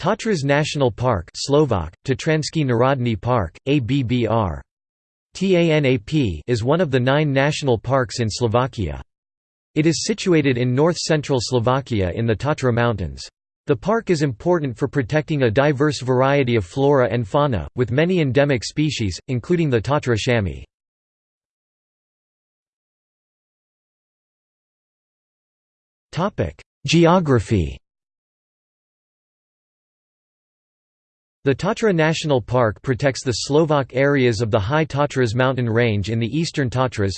Tatras National Park Slovak, Tatranský Národný Park, ABBR. TANAP is one of the nine national parks in Slovakia. It is situated in north-central Slovakia in the Tatra Mountains. The park is important for protecting a diverse variety of flora and fauna, with many endemic species, including the Tatra chamois. Geography The Tatra National Park protects the Slovak areas of the High Tatras mountain range in the eastern Tatras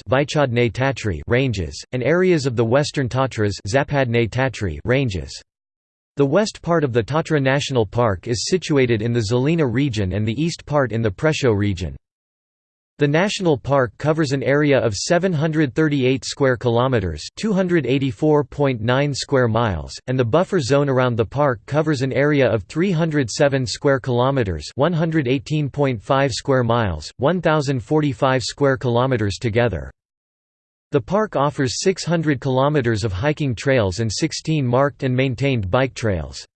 ranges, and areas of the western Tatras ranges. The west part of the Tatra National Park is situated in the Žilina region and the east part in the Prešov region. The national park covers an area of 738 square kilometers, 284.9 square miles, and the buffer zone around the park covers an area of 307 square kilometers, 118.5 square miles, 1045 square kilometers together. The park offers 600 kilometers of hiking trails and 16 marked and maintained bike trails.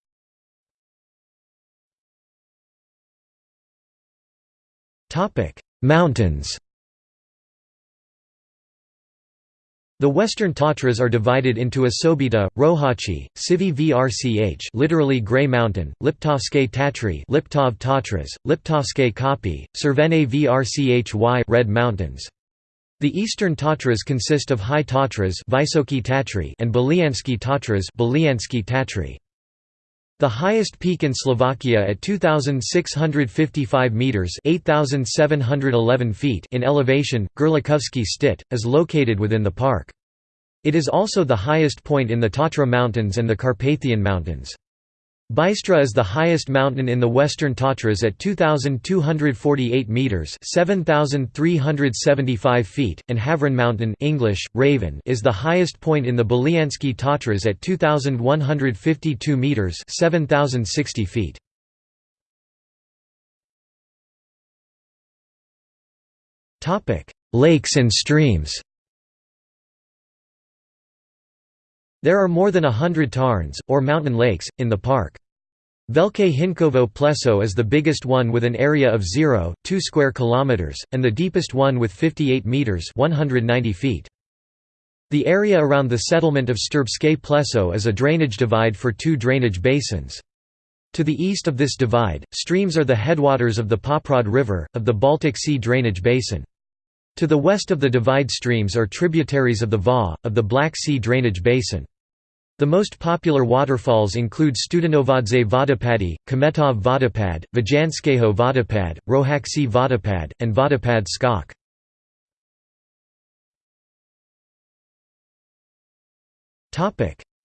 Topic: Mountains The western Tatras are divided into Osobita, Roháče, Sivi Vrch literally Grey Mountain, Liptovské Tatry Liptov Tatras, Liptovské Kopy, Červené Vrchy Red Mountains. The eastern Tatras consist of High Tatras and Belianske Tatras Belianske Tatry. The highest peak in Slovakia at 2,655 metres 8,711 feet in elevation, Gerlachovský Štít, is located within the park. It is also the highest point in the Tatra Mountains and the Carpathian Mountains. Bystra is the highest mountain in the western Tatras at 2248 meters, 7375 feet, and Havran Mountain English Raven is the highest point in the Belianske Tatras at 2152 meters, 7060 feet. Lakes and streams. There are more than a hundred tarns, or mountain lakes, in the park. Velké Hincovo Pleso is the biggest one with an area of 0, 2 square kilometers, and the deepest one with 58 meters 190 feet. The area around the settlement of Štrbské Pleso is a drainage divide for two drainage basins. To the east of this divide, streams are the headwaters of the Poprad River, of the Baltic Sea drainage basin. To the west of the divide streams are tributaries of the Váh, of the Black Sea drainage basin. The most popular waterfalls include Studenovodské Vodopady, Kmeťov Vodopad, Vajanskeho Vodopad, Roháčsky Vodopad, and Vodopad Skok.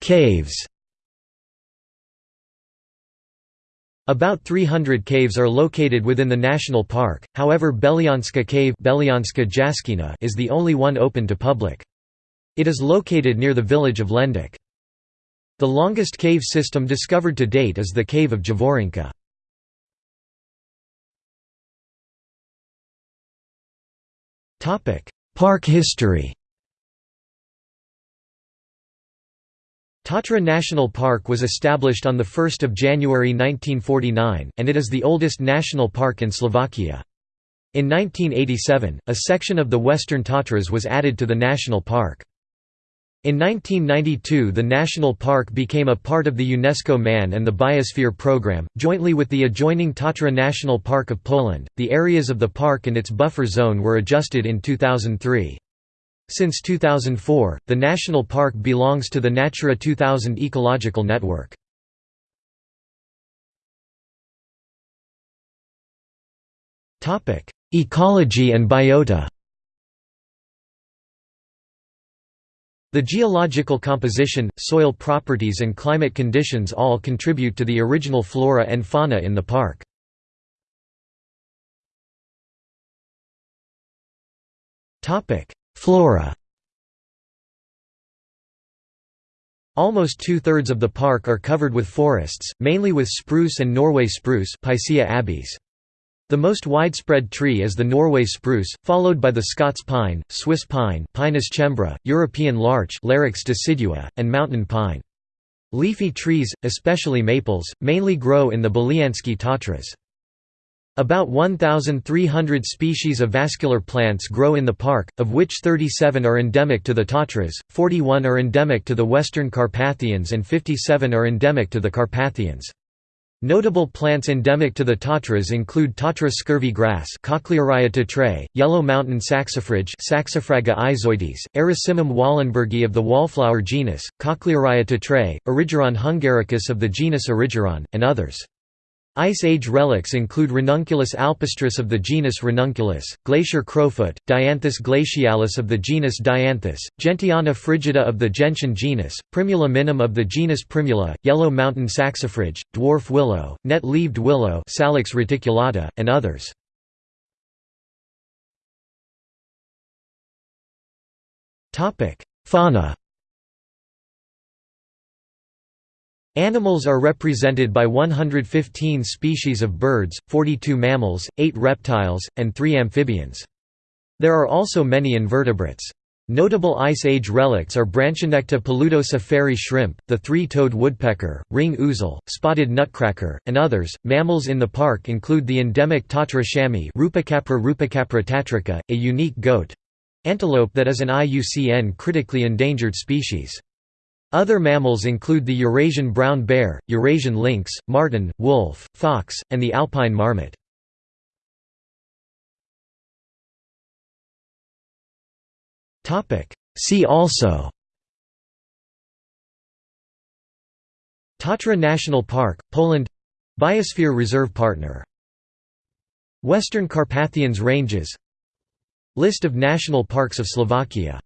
Caves About 300 caves are located within the national park, however Belianska Cave is the only one open to public. It is located near the village of Lendak. The longest cave system discovered to date is the Cave of Javorinka. Park history Tatra National Park was established on 1 January 1949, and it is the oldest national park in Slovakia. In 1987, a section of the Western Tatras was added to the national park. In 1992 the national park became a part of the UNESCO Man and the Biosphere program, jointly with the adjoining Tatra National Park of Poland. The areas of the park and its buffer zone were adjusted in 2003. Since 2004, the national park belongs to the Natura 2000 ecological network. Ecology and biota The geological composition, soil properties and climate conditions all contribute to the original flora and fauna in the park. Flora Almost two-thirds of the park are covered with forests, mainly with spruce and Norway spruce Picea abies. The most widespread tree is the Norway spruce, followed by the Scots pine, Swiss pine Pinus cembra, European larch Larix decidua, and mountain pine. Leafy trees, especially maples, mainly grow in the Belianske Tatras. About 1,300 species of vascular plants grow in the park, of which 37 are endemic to the Tatras, 41 are endemic to the Western Carpathians and 57 are endemic to the Carpathians. Notable plants endemic to the Tatras include Tatra scurvy grass tatrae, yellow mountain saxifrage Saxifraga aizoides, Erysimum wahlenbergii of the wallflower genus, Cochlearia tatrae, Erigeron hungaricus of the genus Erigeron, and others. Ice Age relics include Ranunculus alpestris of the genus Ranunculus, Glacier crowfoot, Dianthus glacialis of the genus Dianthus, Gentiana frigida of the gentian genus, Primula minima of the genus Primula, Yellow Mountain saxifrage, Dwarf willow, Net-leaved willow Salix reticulata, and others. Fauna Animals are represented by 115 species of birds, 42 mammals, 8 reptiles, and 3 amphibians. There are also many invertebrates. Notable Ice Age relics are Branchinecta paludosa fairy shrimp, the three-toed woodpecker, ring ouzel, spotted nutcracker, and others. Mammals in the park include the endemic Tatra chamois Rupicapra rupicapra tatrica, a unique goat antelope that is an IUCN critically endangered species. Other mammals include the Eurasian brown bear, Eurasian lynx, marten, wolf, fox, and the alpine marmot. See also Tatra National Park, Poland Biosphere Reserve Partner Western Carpathians Ranges List of national parks of Slovakia